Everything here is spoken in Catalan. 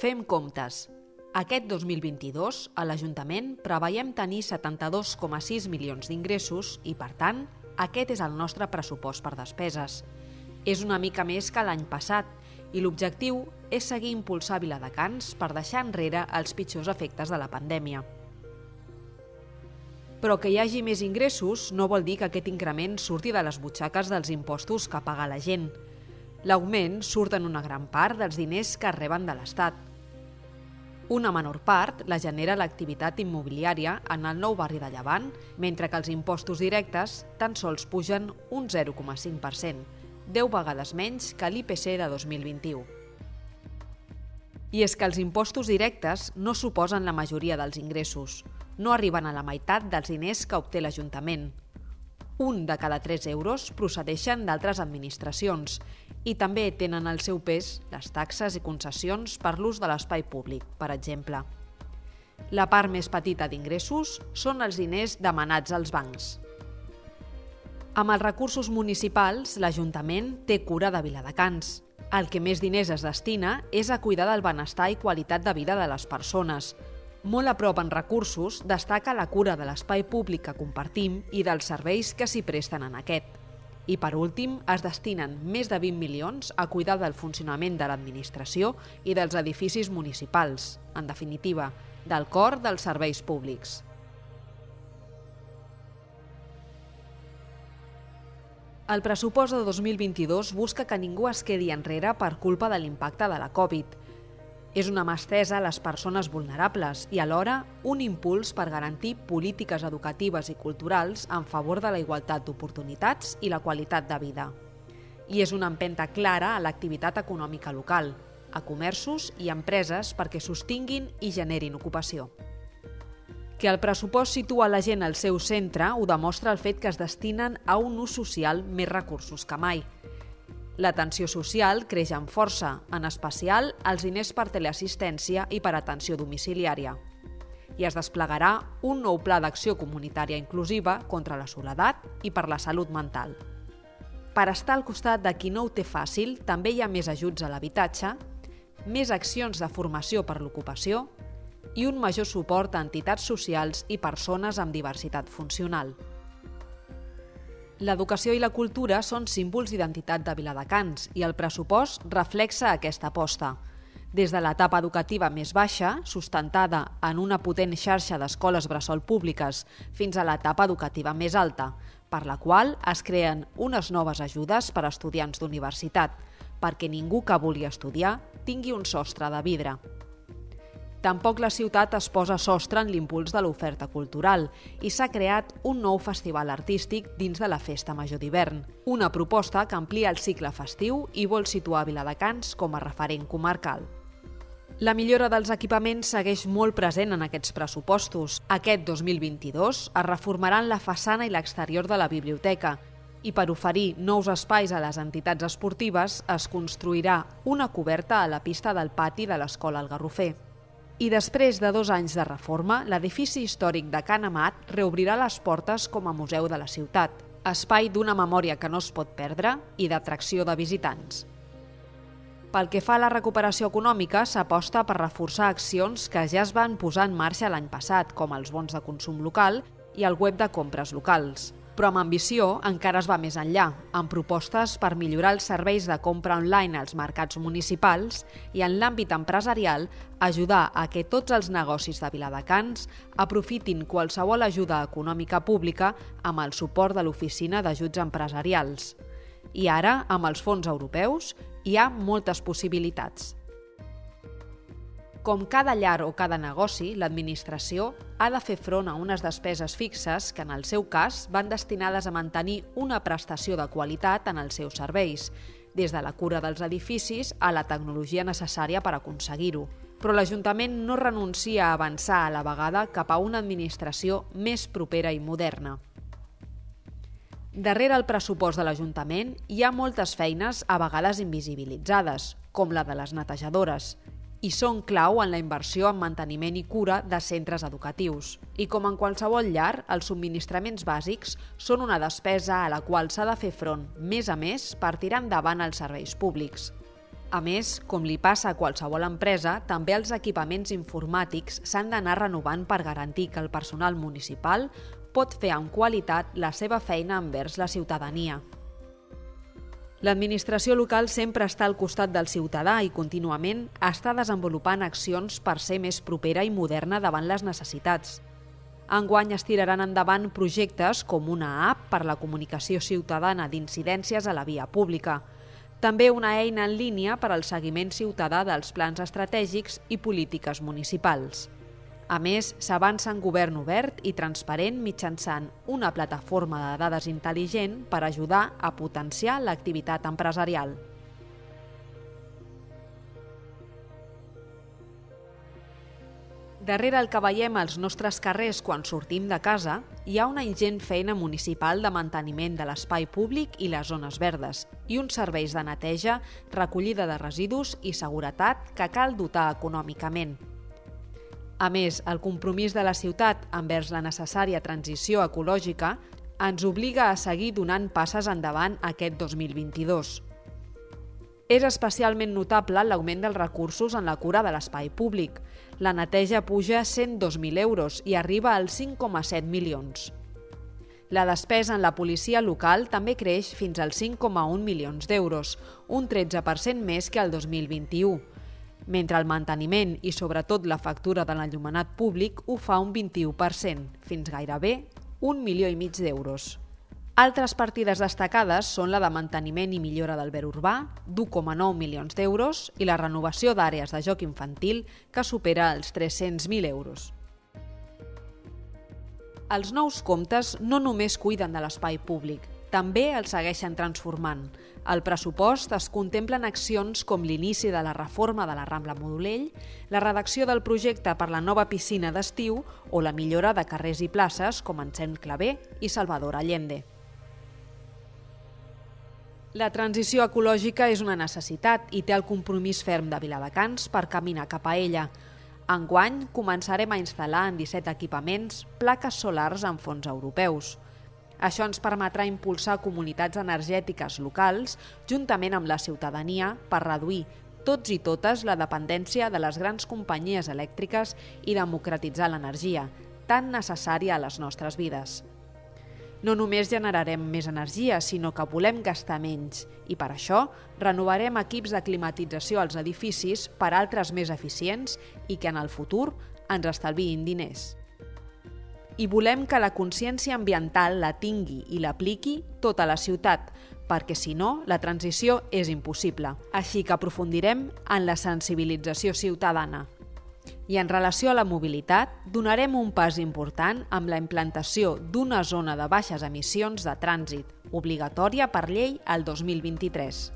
Fem comptes. Aquest 2022, a l'Ajuntament, preveiem tenir 72,6 milions d'ingressos i, per tant, aquest és el nostre pressupost per despeses. És una mica més que l'any passat i l'objectiu és seguir impulsar Viladecans per deixar enrere els pitjors efectes de la pandèmia. Però que hi hagi més ingressos no vol dir que aquest increment surti de les butxaques dels impostos que paga la gent. L'augment surt en una gran part dels diners que reben de l'Estat. Una menor part la genera l'activitat immobiliària en el nou barri de Llevant, mentre que els impostos directes tan sols pugen un 0,5%, 10 vegades menys que l'IPC de 2021. I és que els impostos directes no suposen la majoria dels ingressos no arriben a la meitat dels diners que obté l'Ajuntament. Un de cada 3 euros procedeixen d'altres administracions i també tenen el seu pes les taxes i concessions per l'ús de l'espai públic, per exemple. La part més petita d'ingressos són els diners demanats als bancs. Amb els recursos municipals, l'Ajuntament té cura de Viladecans. El que més diners es destina és a cuidar del benestar i qualitat de vida de les persones, molt a prop en recursos destaca la cura de l'espai públic que compartim i dels serveis que s'hi presten en aquest. I per últim, es destinen més de 20 milions a cuidar del funcionament de l'administració i dels edificis municipals, en definitiva, del cor dels serveis públics. El pressupost de 2022 busca que ningú es quedi enrere per culpa de l'impacte de la Covid – és una mà estesa a les persones vulnerables i alhora un impuls per garantir polítiques educatives i culturals en favor de la igualtat d'oportunitats i la qualitat de vida. I és una empenta clara a l'activitat econòmica local, a comerços i empreses perquè sostinguin i generin ocupació. Que el pressupost situa la gent al seu centre ho demostra el fet que es destinen a un ús social més recursos que mai – L'atenció social creix amb força, en especial els diners per teleassistència i per atenció domiciliària. I es desplegarà un nou pla d'acció comunitària inclusiva contra la soledat i per la salut mental. Per estar al costat de qui no ho té fàcil, també hi ha més ajuts a l'habitatge, més accions de formació per l'ocupació i un major suport a entitats socials i persones amb diversitat funcional. L'educació i la cultura són símbols d'identitat de Viladecans i el pressupost reflexa aquesta aposta. Des de l'etapa educativa més baixa, sustentada en una potent xarxa d'escoles bressol públiques, fins a l'etapa educativa més alta, per la qual es creen unes noves ajudes per a estudiants d'universitat, perquè ningú que vulgui estudiar tingui un sostre de vidre. Tampoc la ciutat es posa sostre en l'impuls de l'oferta cultural i s'ha creat un nou festival artístic dins de la Festa Major d'hivern, una proposta que amplia el cicle festiu i vol situar Viladecans com a referent comarcal. La millora dels equipaments segueix molt present en aquests pressupostos. Aquest 2022 es reformaran la façana i l'exterior de la biblioteca i per oferir nous espais a les entitats esportives es construirà una coberta a la pista del pati de l'Escola El Garrofer i després de dos anys de reforma, l'edifici històric de Can Amat reobrirà les portes com a museu de la ciutat, espai d'una memòria que no es pot perdre i d'atracció de visitants. Pel que fa a la recuperació econòmica, s'aposta per reforçar accions que ja es van posar en marxa l'any passat, com els bons de consum local i el web de compres locals. Però amb ambició encara es va més enllà, amb propostes per millorar els serveis de compra online als mercats municipals i en l'àmbit empresarial ajudar a que tots els negocis de Viladecans aprofitin qualsevol ajuda econòmica pública amb el suport de l'Oficina d'Ajuts Empresarials. I ara, amb els fons europeus, hi ha moltes possibilitats. Com cada llar o cada negoci, l'administració ha de fer front a unes despeses fixes que, en el seu cas, van destinades a mantenir una prestació de qualitat en els seus serveis, des de la cura dels edificis a la tecnologia necessària per aconseguir-ho. Però l'Ajuntament no renuncia a avançar a la vegada cap a una administració més propera i moderna. Darrere el pressupost de l'Ajuntament hi ha moltes feines a vegades invisibilitzades, com la de les netejadores, i són clau en la inversió en manteniment i cura de centres educatius. I com en qualsevol llar, els subministraments bàsics són una despesa a la qual s'ha de fer front més a més per tirar endavant els serveis públics. A més, com li passa a qualsevol empresa, també els equipaments informàtics s'han d'anar renovant per garantir que el personal municipal pot fer amb qualitat la seva feina envers la ciutadania. L'administració local sempre està al costat del ciutadà i contínuament està desenvolupant accions per ser més propera i moderna davant les necessitats. Enguany es tiraran endavant projectes com una app per la comunicació ciutadana d'incidències a la via pública, també una eina en línia per al seguiment ciutadà dels plans estratègics i polítiques municipals. A més, s'avança en govern obert i transparent mitjançant una plataforma de dades intel·ligent per ajudar a potenciar l'activitat empresarial. Darrere el que veiem als nostres carrers quan sortim de casa, hi ha una ingent feina municipal de manteniment de l'espai públic i les zones verdes i uns serveis de neteja, recollida de residus i seguretat que cal dotar econòmicament. A més, el compromís de la ciutat envers la necessària transició ecològica ens obliga a seguir donant passes endavant aquest 2022. És especialment notable l'augment dels recursos en la cura de l'espai públic. La neteja puja 102.000 euros i arriba als 5,7 milions. La despesa en la policia local també creix fins als 5,1 milions d'euros, un 13% més que el 2021, mentre el manteniment i sobretot la factura de l'enllumenat públic ho fa un 21%, fins gairebé un milió i mig d'euros. Altres partides destacades són la de manteniment i millora del ver urbà, d'1,9 milions d'euros, i la renovació d'àrees de joc infantil, que supera els 300.000 euros. Els nous comptes no només cuiden de l'espai públic, també el segueixen transformant. Al pressupost es contemplen accions com l'inici de la reforma de la Rambla Modulell, la redacció del projecte per la nova piscina d'estiu o la millora de carrers i places com Encén Clavé i Salvador Allende. La transició ecològica és una necessitat i té el compromís ferm de Viladecans per caminar cap a ella. Enguany començarem a instal·lar en 17 equipaments plaques solars amb fons europeus. Això ens permetrà impulsar comunitats energètiques locals juntament amb la ciutadania per reduir tots i totes la dependència de les grans companyies elèctriques i democratitzar l'energia, tan necessària a les nostres vides. No només generarem més energia, sinó que volem gastar menys i per això renovarem equips de climatització als edificis per altres més eficients i que en el futur ens estalviïn diners. I volem que la consciència ambiental la tingui i l'apliqui tota la ciutat, perquè si no, la transició és impossible. Així que aprofundirem en la sensibilització ciutadana. I en relació a la mobilitat, donarem un pas important amb la implantació d'una zona de baixes emissions de trànsit, obligatòria per llei al 2023.